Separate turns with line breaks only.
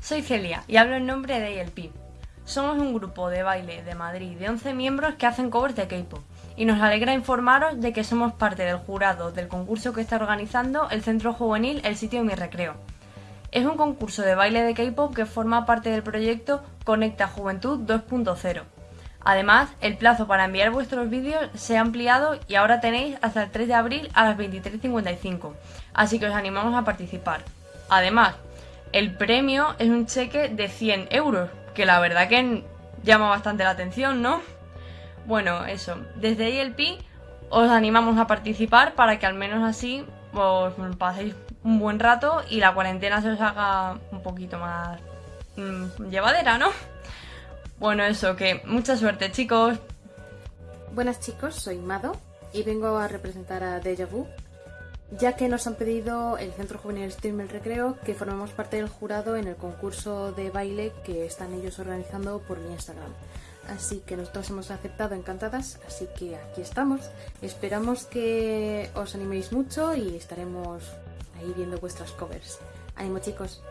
soy Celia y hablo en nombre de ALP. Somos un grupo de baile de Madrid de 11 miembros que hacen covers de K-pop y nos alegra informaros de que somos parte del jurado del concurso que está organizando el Centro Juvenil El Sitio de Mi Recreo. Es un concurso de baile de K-pop que forma parte del proyecto Conecta Juventud 2.0. Además, el plazo para enviar vuestros vídeos se ha ampliado y ahora tenéis hasta el 3 de abril a las 23.55, así que os animamos a participar. Además, el premio es un cheque de 100 euros, que la verdad que llama bastante la atención, ¿no? Bueno, eso, desde ILP os animamos a participar para que al menos así os paséis un buen rato y la cuarentena se os haga un poquito más mmm, llevadera, ¿no? Bueno, eso, que mucha suerte, chicos.
Buenas chicos, soy Mado y vengo a representar a Deja Vu, ya que nos han pedido el Centro Juvenil Stream El Recreo que formemos parte del jurado en el concurso de baile que están ellos organizando por mi Instagram. Así que nosotros hemos aceptado encantadas, así que aquí estamos. Esperamos que os animéis mucho y estaremos ahí viendo vuestras covers. ¡Ánimo chicos!